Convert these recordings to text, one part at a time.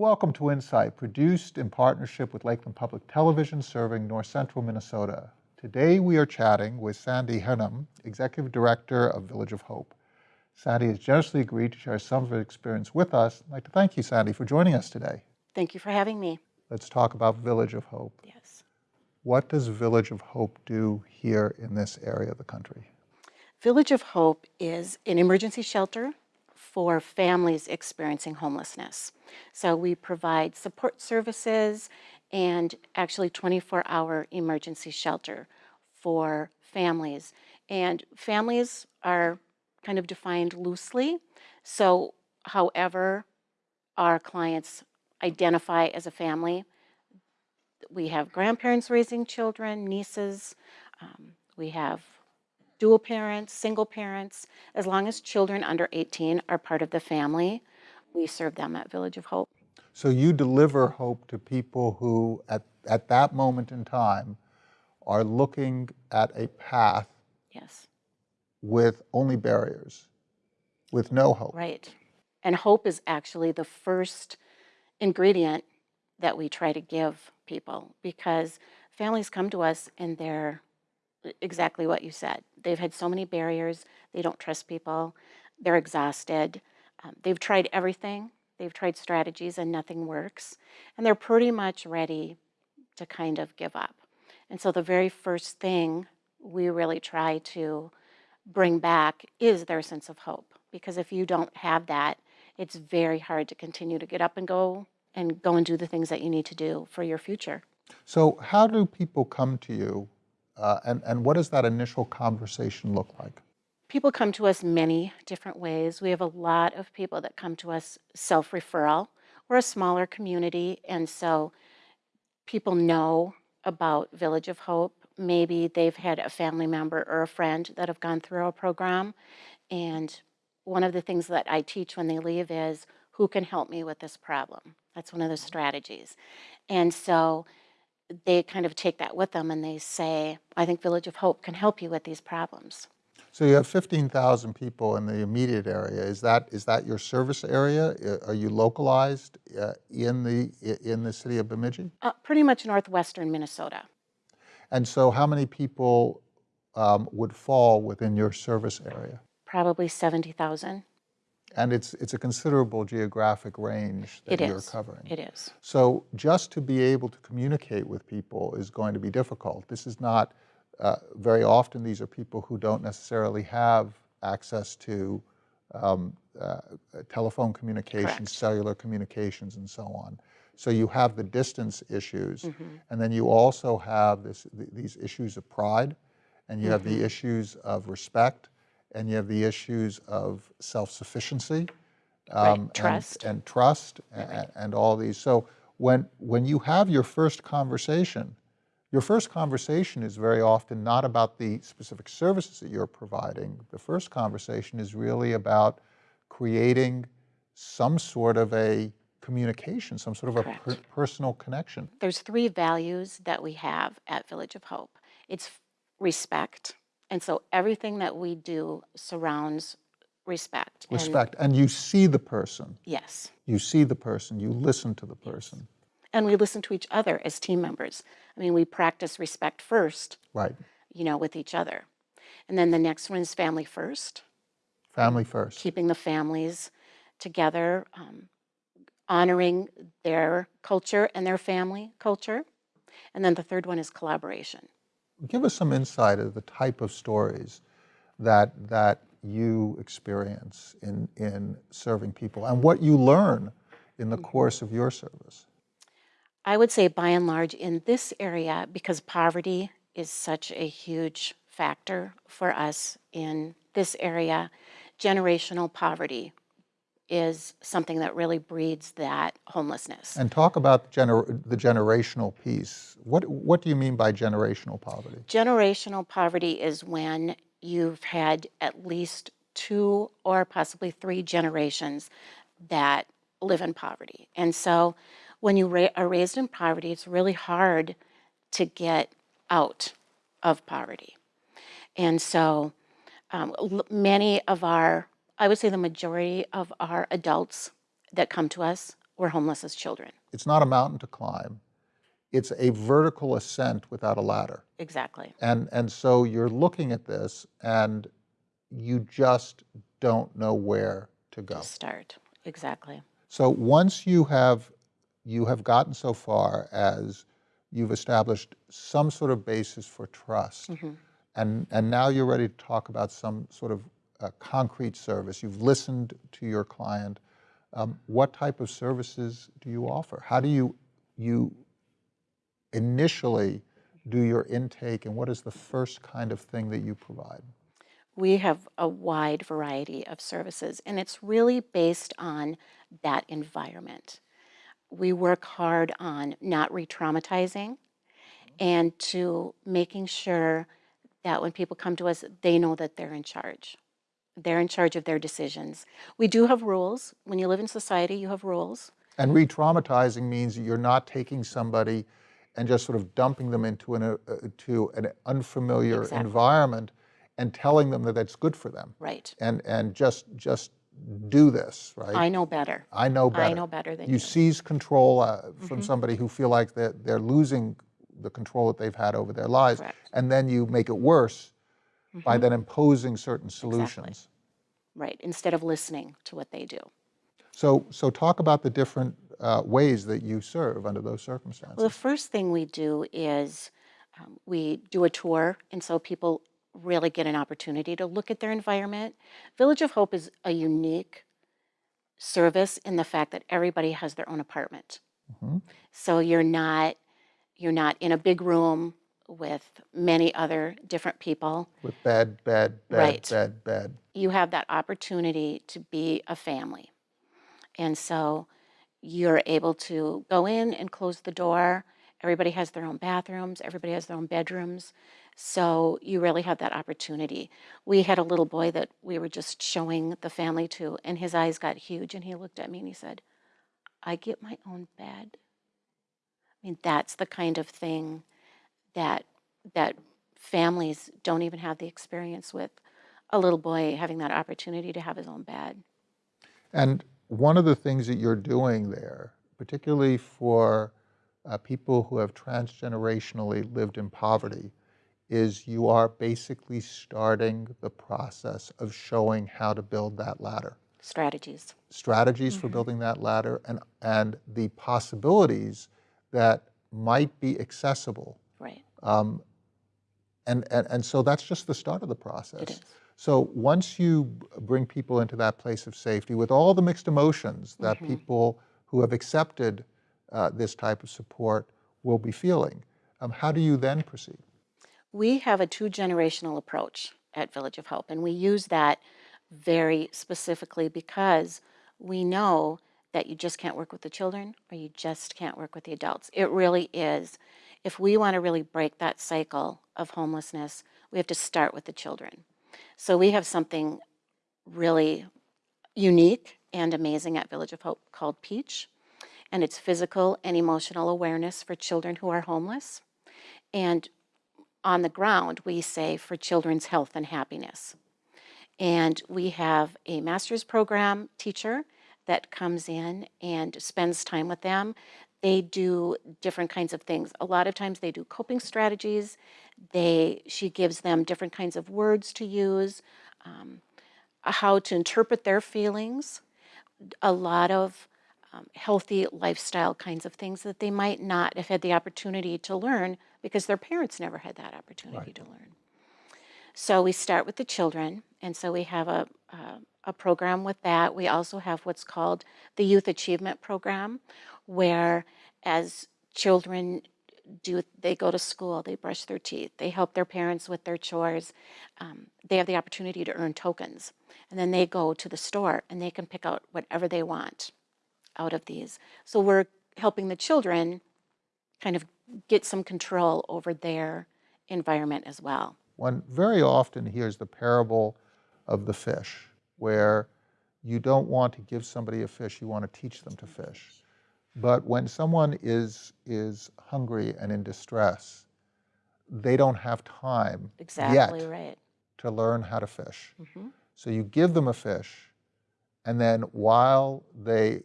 Welcome to Insight, produced in partnership with Lakeland Public Television serving north central Minnesota. Today we are chatting with Sandy Hernam, Executive Director of Village of Hope. Sandy has generously agreed to share some of her experience with us. I'd like to thank you, Sandy, for joining us today. Thank you for having me. Let's talk about Village of Hope. Yes. What does Village of Hope do here in this area of the country? Village of Hope is an emergency shelter for families experiencing homelessness. So we provide support services and actually 24-hour emergency shelter for families. And families are kind of defined loosely. So however our clients identify as a family, we have grandparents raising children, nieces, um, we have dual parents, single parents, as long as children under 18 are part of the family, we serve them at Village of Hope. So you deliver hope to people who, at, at that moment in time, are looking at a path yes. with only barriers, with no hope. Right. And hope is actually the first ingredient that we try to give people because families come to us and they're exactly what you said. They've had so many barriers. They don't trust people. They're exhausted. Um, they've tried everything. They've tried strategies and nothing works. And they're pretty much ready to kind of give up. And so the very first thing we really try to bring back is their sense of hope. Because if you don't have that, it's very hard to continue to get up and go and go and do the things that you need to do for your future. So how do people come to you uh, and, and what does that initial conversation look like? People come to us many different ways. We have a lot of people that come to us self-referral. We're a smaller community, and so people know about Village of Hope. Maybe they've had a family member or a friend that have gone through our program. And one of the things that I teach when they leave is, who can help me with this problem? That's one of the strategies. And so they kind of take that with them and they say, I think Village of Hope can help you with these problems. So you have 15,000 people in the immediate area. Is that is that your service area? Are you localized uh, in the in the city of Bemidji? Uh, pretty much northwestern Minnesota. And so how many people um, would fall within your service area? Probably 70,000. And it's, it's a considerable geographic range that it you're is. covering. It is. So just to be able to communicate with people is going to be difficult. This is not, uh, very often these are people who don't necessarily have access to um, uh, telephone communications, Correct. cellular communications, and so on. So you have the distance issues, mm -hmm. and then you also have this, th these issues of pride, and you mm -hmm. have the issues of respect, and you have the issues of self-sufficiency um, right. trust. and, and trust right. and, and, all these. So when, when you have your first conversation, your first conversation is very often not about the specific services that you're providing. The first conversation is really about creating some sort of a communication, some sort of Correct. a per personal connection. There's three values that we have at Village of Hope. It's respect, and so everything that we do surrounds respect. Respect. And, and, you see the person. Yes. You see the person. You listen to the person. And we listen to each other as team members. I mean, we practice respect first. Right. You know, with each other. And then the next one is family first. Family first. Keeping the families together, um, honoring their culture and their family culture. And then the third one is collaboration give us some insight of the type of stories that, that you experience in, in serving people and what you learn in the mm-hmm. course of your service. I would say by and large in this area, because poverty is such a huge factor for us in this area, generational poverty is something that really breeds that homelessness. And talk about gener the generational piece. What, what do you mean by generational poverty? Generational poverty is when you've had at least two or possibly three generations that live in poverty. And so when you ra are raised in poverty, it's really hard to get out of poverty. And so um, many of our I would say the majority of our adults that come to us were homeless as children. It's not a mountain to climb. It's a vertical ascent without a ladder. Exactly. And, and so you're looking at this and you just don't know where to go. To start. Exactly. So once you have, you have gotten so far as you've established some sort of basis for trust, mm-hmm. and, and now you're ready to talk about some sort of uh, concrete service. You've listened to your client. Um, what type of services do you offer? How do you, you initially do your intake, and what is the first kind of thing that you provide? We have a wide variety of services, and it's really based on that environment. We work hard on not re traumatizing and to making sure that when people come to us, they know that they're in charge. They're in charge of their decisions. We do have rules. When you live in society, you have rules. And re-traumatizing means you're not taking somebody and just sort of dumping them into an, uh, to an unfamiliar Exactly. environment and telling them that that's good for them. Right. And, and just, just do this, right? I know better. I know better. I know better than you. Mm-hmm. seize control uh, from somebody who feel like they're, they're losing the control that they've had over their lives. Correct. Mm-hmm. And then you make it worse by then imposing certain solutions. Right. Instead of listening to what they do. So, so talk about the different uh, ways that you serve under those circumstances. Well, the first thing we do is um, we do a tour, and so people really get an opportunity to look at their environment. Village of Hope is a unique service in the fact that everybody has their own apartment. Mhm. So you're not you're not in a big room with many other different people. With bed, bed, bed, Right. bed, bed. you have that opportunity to be a family. And so you're able to go in and close the door. Everybody has their own bathrooms, everybody has their own bedrooms. So you really have that opportunity. We had a little boy that we were just showing the family to, and his eyes got huge, and he looked at me and he said, I get my own bed. I mean, that's the kind of thing that that families don't even have the experience with a little boy having that opportunity to have his own bed. And one of the things that you're doing there, particularly for uh, people who have transgenerationally lived in poverty, is you are basically starting the process of showing how to build that ladder. Strategies. strategies for building that ladder and, and the possibilities that might be accessible. Right. And, and, and so that's just the start of the process. It is. So once you bring people into that place of safety with all the mixed emotions that Mm-hmm. people who have accepted uh, this type of support will be feeling, um, how do you then proceed? We have a two generational approach at Village of Hope, and we use that very specifically because we know that you just can't work with the children or you just can't work with the adults. It really is. If we want to really break that cycle of homelessness, we have to start with the children. So we have something really unique and amazing at Village of Hope called Peach, and it's physical and emotional awareness for children who are homeless. And on the ground, we say for children's health and happiness. And we have a master's program teacher that comes in and spends time with them. They do different kinds of things. A lot of times they do coping strategies. They she gives them different kinds of words to use, um, how to interpret their feelings. A lot of um, healthy lifestyle kinds of things that they might not have had the opportunity to learn because their parents never had that opportunity to learn. So we start with the children, and so we have a, a, a program with that. We also have what's called the Youth Achievement Program, where as children do, they go to school, they brush their teeth, they help their parents with their chores, um, they have the opportunity to earn tokens. And then they go to the store and they can pick out whatever they want out of these. So we're helping the children kind of get some control over their environment as well. One very often hears the parable of the fish, where you don't want to give somebody a fish, you want to teach them to fish. But when someone is, is hungry and in distress, they don't have time Exactly yet right. to learn how to fish. Mm-hmm. So you give them a fish, and then while they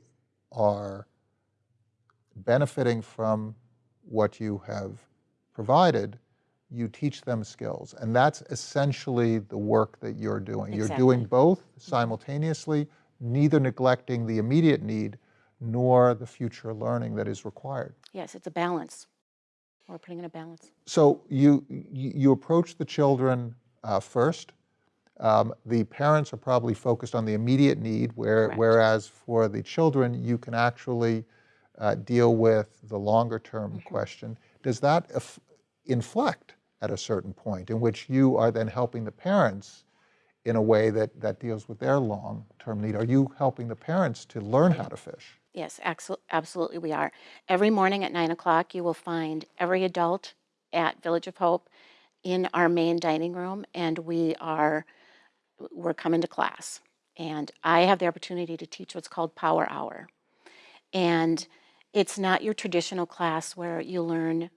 are benefiting from what you have provided, you teach them skills. And that's essentially the work that you're doing. You're doing both simultaneously, neither neglecting the immediate need nor the future learning that is required. Yes, it's a balance. We're putting in a balance. So you, you approach the children uh, first. Um, The parents are probably focused on the immediate need, where, Correct. whereas for the children, you can actually uh, deal with the longer-term Mm-hmm. question. Does that inflect at a certain point in which you are then helping the parents in a way that, that deals with their long-term need? Are you helping the parents to learn how to fish? Yes, absolutely we are. Every morning at nine o'clock, you will find every adult at Village of Hope in our main dining room, and we are we're coming to class. And I have the opportunity to teach what's called Power Hour, and it's not your traditional class where you learn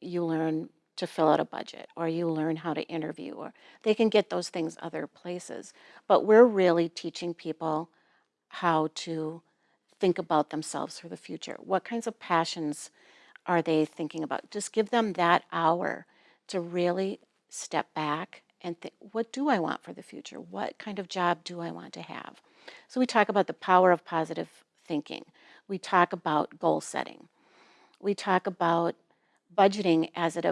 you learn to fill out a budget or you learn how to interview or they can get those things other places but we're really teaching people how to think about themselves for the future. What kinds of passions are they thinking about? Just give them that hour to really step back and think, what do I want for the future? What kind of job do I want to have? So we talk about the power of positive thinking. We talk about goal setting. We talk about budgeting as it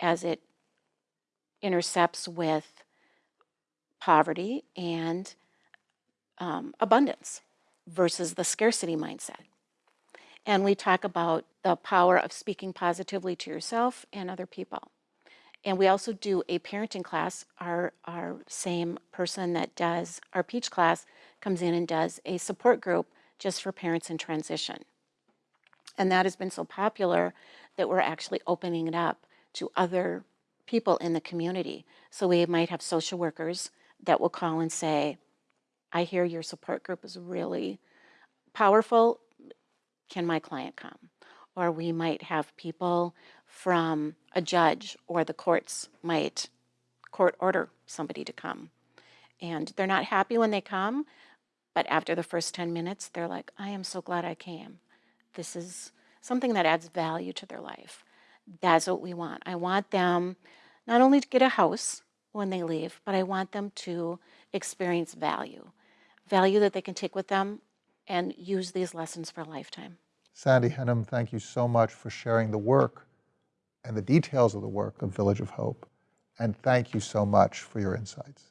as it intercepts with poverty and um, abundance versus the scarcity mindset. And we talk about the power of speaking positively to yourself and other people. And we also do a parenting class. Our, our same person that does our Peach class comes in and does a support group just for parents in transition. And that has been so popular that we're actually opening it up to other people in the community. So we might have social workers that will call and say, I hear your support group is really powerful. Can my client come? Or we might have people from a judge or the courts might court order somebody to come. And they're not happy when they come, but after the first 10 minutes, they're like, I am so glad I came. This is something that adds value to their life. That's what we want. I want them not only to get a house when they leave, but I want them to experience value value that they can take with them and use these lessons for a lifetime. Sandy Henham, thank you so much for sharing the work and the details of the work of Village of Hope. And thank you so much for your insights.